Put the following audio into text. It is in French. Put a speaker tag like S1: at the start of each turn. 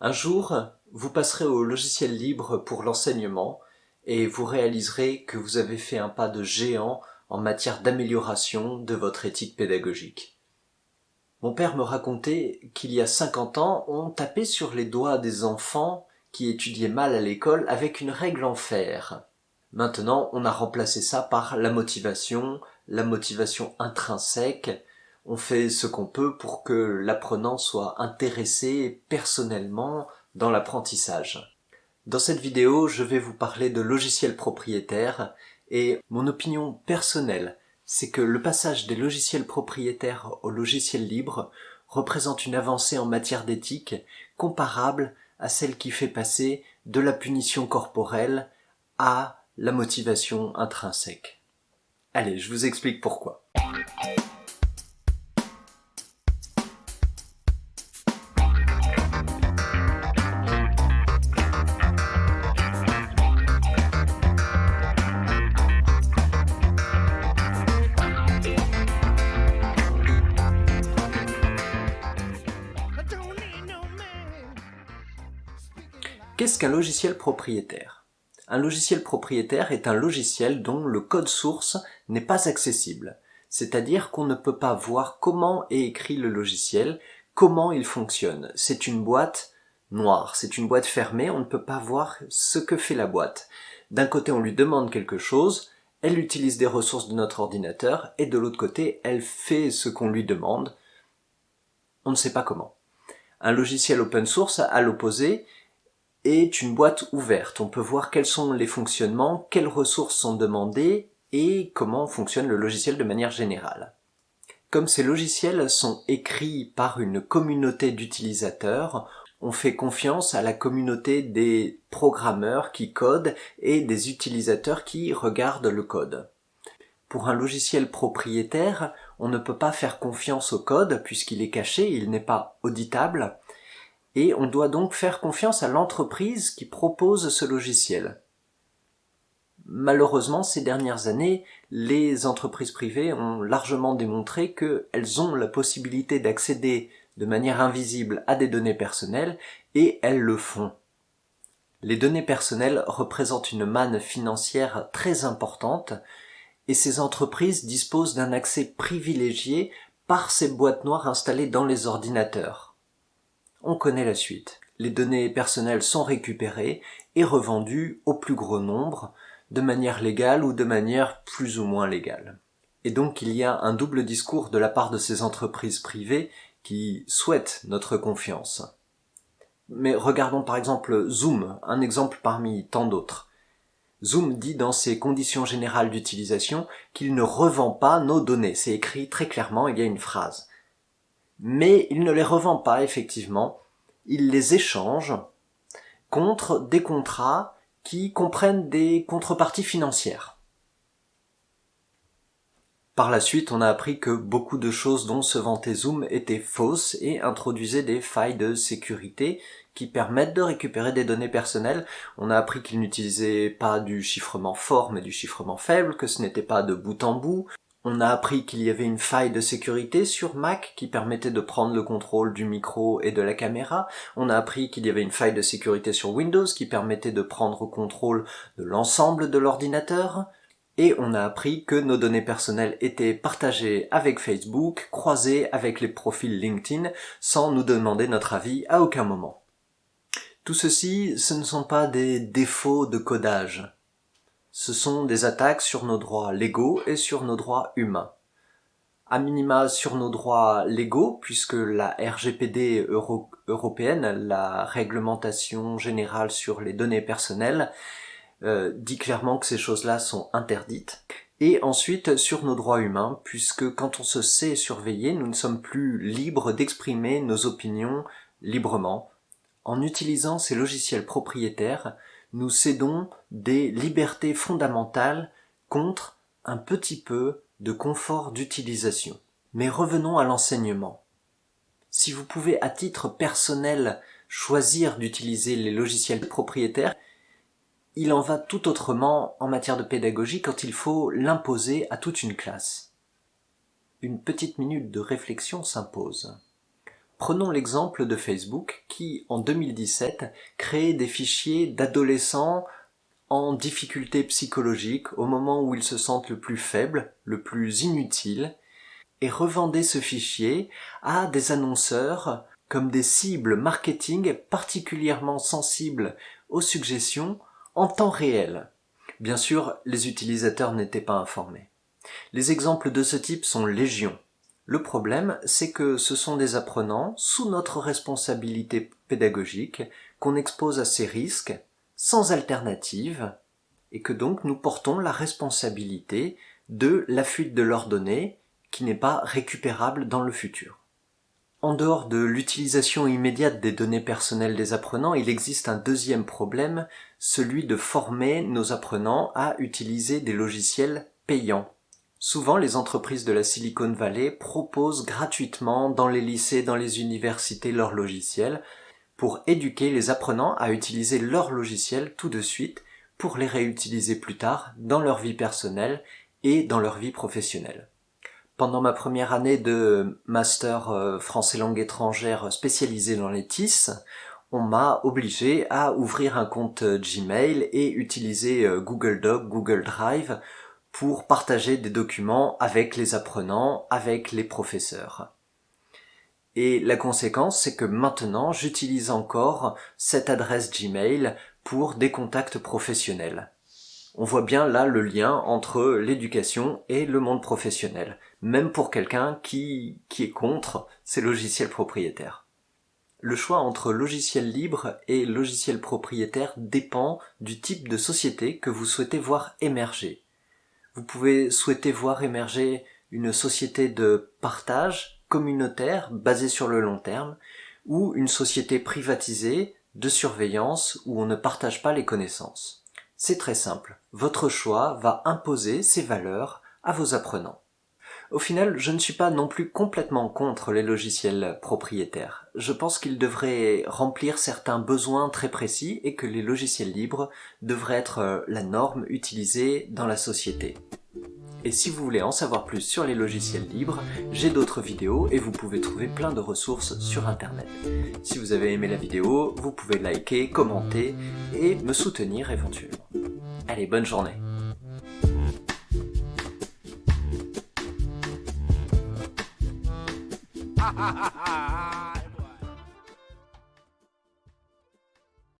S1: Un jour, vous passerez au logiciel libre pour l'enseignement et vous réaliserez que vous avez fait un pas de géant en matière d'amélioration de votre éthique pédagogique. Mon père me racontait qu'il y a 50 ans, on tapait sur les doigts des enfants qui étudiaient mal à l'école avec une règle en fer. Maintenant, on a remplacé ça par la motivation, la motivation intrinsèque, on fait ce qu'on peut pour que l'apprenant soit intéressé personnellement dans l'apprentissage. Dans cette vidéo, je vais vous parler de logiciels propriétaires et mon opinion personnelle, c'est que le passage des logiciels propriétaires au logiciel libre représente une avancée en matière d'éthique comparable à celle qui fait passer de la punition corporelle à la motivation intrinsèque. Allez, je vous explique pourquoi. Qu'est-ce qu'un logiciel propriétaire? Un logiciel propriétaire est un logiciel dont le code source n'est pas accessible, c'est-à-dire qu'on ne peut pas voir comment est écrit le logiciel, comment il fonctionne. C'est une boîte noire, c'est une boîte fermée, on ne peut pas voir ce que fait la boîte. D'un côté on lui demande quelque chose, elle utilise des ressources de notre ordinateur, et de l'autre côté elle fait ce qu'on lui demande, on ne sait pas comment. Un logiciel open source, à l'opposé, est une boîte ouverte. On peut voir quels sont les fonctionnements, quelles ressources sont demandées et comment fonctionne le logiciel de manière générale. Comme ces logiciels sont écrits par une communauté d'utilisateurs, on fait confiance à la communauté des programmeurs qui codent et des utilisateurs qui regardent le code. Pour un logiciel propriétaire, on ne peut pas faire confiance au code puisqu'il est caché, il n'est pas auditable, et on doit donc faire confiance à l'entreprise qui propose ce logiciel. Malheureusement, ces dernières années, les entreprises privées ont largement démontré qu'elles ont la possibilité d'accéder de manière invisible à des données personnelles, et elles le font. Les données personnelles représentent une manne financière très importante, et ces entreprises disposent d'un accès privilégié par ces boîtes noires installées dans les ordinateurs. On connaît la suite. Les données personnelles sont récupérées et revendues au plus gros nombre, de manière légale ou de manière plus ou moins légale. Et donc il y a un double discours de la part de ces entreprises privées qui souhaitent notre confiance. Mais regardons par exemple Zoom, un exemple parmi tant d'autres. Zoom dit dans ses conditions générales d'utilisation qu'il ne revend pas nos données. C'est écrit très clairement, il y a une phrase mais il ne les revend pas effectivement, il les échange contre des contrats qui comprennent des contreparties financières. Par la suite, on a appris que beaucoup de choses dont se vantait Zoom étaient fausses et introduisaient des failles de sécurité qui permettent de récupérer des données personnelles. On a appris qu'ils n'utilisaient pas du chiffrement fort mais du chiffrement faible, que ce n'était pas de bout en bout, on a appris qu'il y avait une faille de sécurité sur Mac qui permettait de prendre le contrôle du micro et de la caméra. On a appris qu'il y avait une faille de sécurité sur Windows qui permettait de prendre contrôle de l'ensemble de l'ordinateur. Et on a appris que nos données personnelles étaient partagées avec Facebook, croisées avec les profils LinkedIn, sans nous demander notre avis à aucun moment. Tout ceci, ce ne sont pas des défauts de codage ce sont des attaques sur nos droits légaux et sur nos droits humains. A minima sur nos droits légaux, puisque la RGPD européenne, la réglementation générale sur les données personnelles, euh, dit clairement que ces choses-là sont interdites. Et ensuite sur nos droits humains, puisque quand on se sait surveiller, nous ne sommes plus libres d'exprimer nos opinions librement. En utilisant ces logiciels propriétaires, nous cédons des libertés fondamentales contre un petit peu de confort d'utilisation. Mais revenons à l'enseignement. Si vous pouvez à titre personnel choisir d'utiliser les logiciels propriétaires, il en va tout autrement en matière de pédagogie quand il faut l'imposer à toute une classe. Une petite minute de réflexion s'impose. Prenons l'exemple de Facebook qui, en 2017, créait des fichiers d'adolescents en difficulté psychologique au moment où ils se sentent le plus faibles, le plus inutiles, et revendait ce fichier à des annonceurs comme des cibles marketing particulièrement sensibles aux suggestions en temps réel. Bien sûr, les utilisateurs n'étaient pas informés. Les exemples de ce type sont légion. Le problème, c'est que ce sont des apprenants, sous notre responsabilité pédagogique, qu'on expose à ces risques, sans alternative, et que donc nous portons la responsabilité de la fuite de leurs données qui n'est pas récupérable dans le futur. En dehors de l'utilisation immédiate des données personnelles des apprenants, il existe un deuxième problème, celui de former nos apprenants à utiliser des logiciels payants. Souvent, les entreprises de la Silicon Valley proposent gratuitement dans les lycées, dans les universités leurs logiciels pour éduquer les apprenants à utiliser leurs logiciels tout de suite pour les réutiliser plus tard dans leur vie personnelle et dans leur vie professionnelle. Pendant ma première année de master euh, français langue étrangère spécialisé dans les TIS, on m'a obligé à ouvrir un compte euh, Gmail et utiliser euh, Google Doc, Google Drive pour partager des documents avec les apprenants, avec les professeurs. Et la conséquence, c'est que maintenant, j'utilise encore cette adresse Gmail pour des contacts professionnels. On voit bien là le lien entre l'éducation et le monde professionnel, même pour quelqu'un qui, qui est contre ces logiciels propriétaires. Le choix entre logiciel libre et logiciel propriétaire dépend du type de société que vous souhaitez voir émerger. Vous pouvez souhaiter voir émerger une société de partage communautaire basée sur le long terme ou une société privatisée de surveillance où on ne partage pas les connaissances. C'est très simple. Votre choix va imposer ses valeurs à vos apprenants. Au final, je ne suis pas non plus complètement contre les logiciels propriétaires. Je pense qu'ils devraient remplir certains besoins très précis et que les logiciels libres devraient être euh, la norme utilisée dans la société. Et si vous voulez en savoir plus sur les logiciels libres, j'ai d'autres vidéos et vous pouvez trouver plein de ressources sur internet. Si vous avez aimé la vidéo, vous pouvez liker, commenter et me soutenir éventuellement. Allez, bonne journée ha ha ha